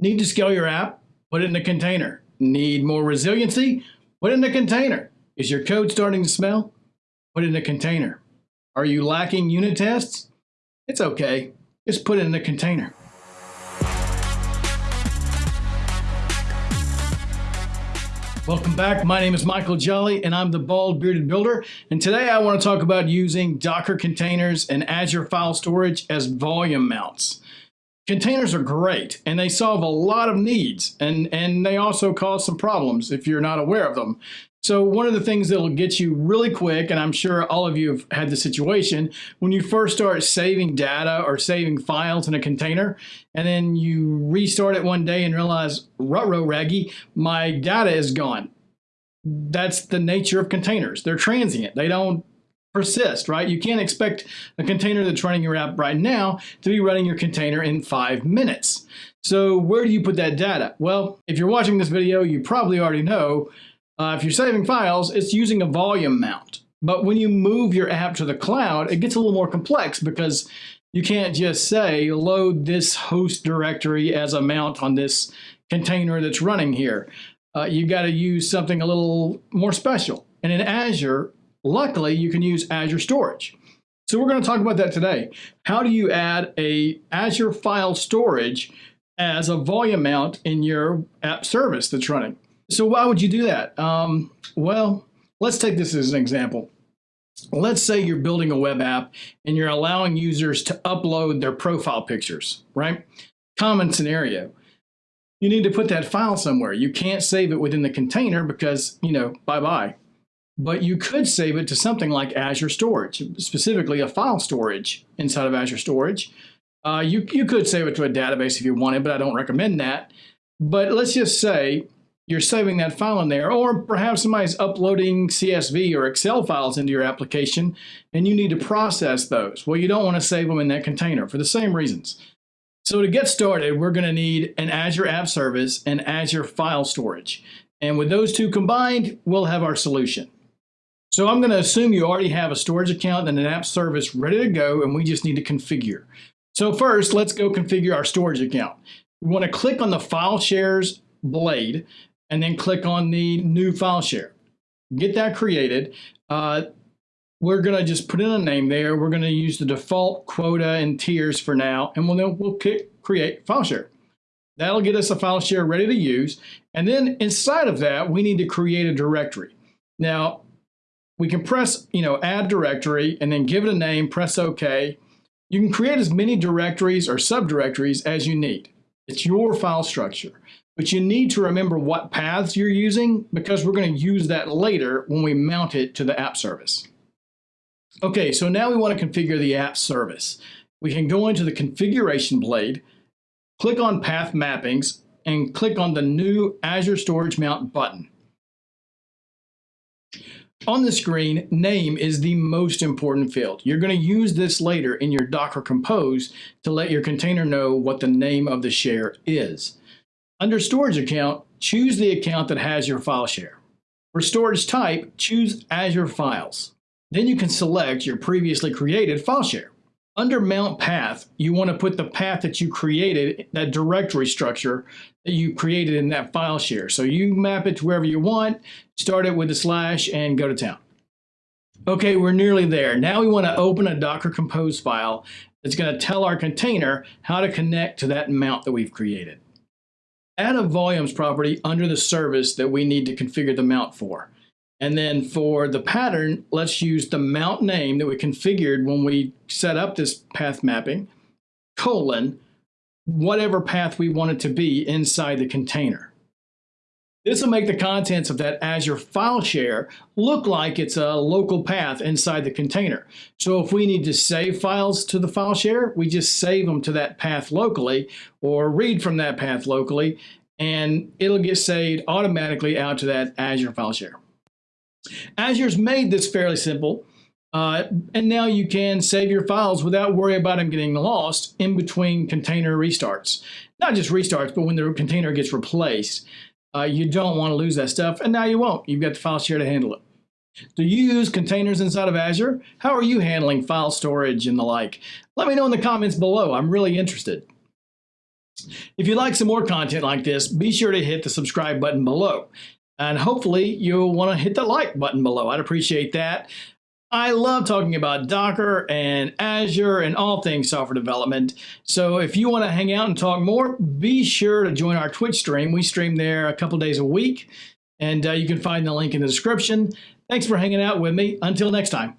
Need to scale your app? Put it in a container. Need more resiliency? Put it in a container. Is your code starting to smell? Put it in a container. Are you lacking unit tests? It's okay. Just put it in a container. Welcome back. My name is Michael Jolley and I'm the Bald Bearded Builder. And today I want to talk about using Docker containers and Azure File Storage as volume mounts. Containers are great and they solve a lot of needs and, and they also cause some problems if you're not aware of them. So one of the things that'll get you really quick, and I'm sure all of you have had the situation, when you first start saving data or saving files in a container, and then you restart it one day and realize, rutro raggy, my data is gone. That's the nature of containers. They're transient. They don't persist, right? You can't expect a container that's running your app right now to be running your container in five minutes. So where do you put that data? Well, if you're watching this video, you probably already know uh, if you're saving files, it's using a volume mount. But when you move your app to the cloud, it gets a little more complex because you can't just say load this host directory as a mount on this container that's running here. Uh, you got to use something a little more special. And in Azure, luckily, you can use Azure Storage. So we're going to talk about that today. How do you add a Azure file storage as a volume mount in your app service that's running? So why would you do that? Um, well, let's take this as an example. Let's say you're building a web app and you're allowing users to upload their profile pictures, right? Common scenario. You need to put that file somewhere. You can't save it within the container because, you know, bye-bye. But you could save it to something like Azure Storage, specifically a file storage inside of Azure Storage. Uh, you, you could save it to a database if you wanted, but I don't recommend that. But let's just say you're saving that file in there, or perhaps somebody's uploading CSV or Excel files into your application and you need to process those. Well, you don't want to save them in that container for the same reasons. So to get started, we're going to need an Azure App Service and Azure File Storage. And with those two combined, we'll have our solution. So I'm going to assume you already have a storage account and an app service ready to go, and we just need to configure. So first, let's go configure our storage account. We want to click on the File Shares blade and then click on the new file share. Get that created. Uh, we're going to just put in a name there. We're going to use the default quota and tiers for now, and we'll, we'll click create file share. That'll get us a file share ready to use. And then inside of that, we need to create a directory. Now, we can press, you know, add directory and then give it a name, press OK. You can create as many directories or subdirectories as you need. It's your file structure. But you need to remember what paths you're using because we're going to use that later when we mount it to the app service. Okay, so now we want to configure the app service. We can go into the configuration blade, click on path mappings, and click on the new Azure Storage Mount button. On the screen, name is the most important field. You're going to use this later in your Docker Compose to let your container know what the name of the share is. Under Storage Account, choose the account that has your file share. For storage type, choose Azure Files. Then you can select your previously created file share. Under Mount Path, you want to put the path that you created, that directory structure that you created in that file share. So you map it to wherever you want, start it with a slash, and go to town. Okay, we're nearly there. Now we want to open a Docker Compose file that's going to tell our container how to connect to that mount that we've created add a volumes property under the service that we need to configure the mount for. And then for the pattern, let's use the mount name that we configured when we set up this path mapping, colon, whatever path we want it to be inside the container. This will make the contents of that Azure file share look like it's a local path inside the container. So if we need to save files to the file share, we just save them to that path locally or read from that path locally, and it'll get saved automatically out to that Azure file share. Azure's made this fairly simple, uh, and now you can save your files without worry about them getting lost in between container restarts. Not just restarts, but when the container gets replaced. Uh, you don't want to lose that stuff, and now you won't. You've got the file share to handle it. Do you use containers inside of Azure? How are you handling file storage and the like? Let me know in the comments below. I'm really interested. If you'd like some more content like this, be sure to hit the subscribe button below. And hopefully you'll want to hit the like button below. I'd appreciate that. I love talking about Docker and Azure and all things software development. So if you want to hang out and talk more, be sure to join our Twitch stream. We stream there a couple days a week, and uh, you can find the link in the description. Thanks for hanging out with me. Until next time.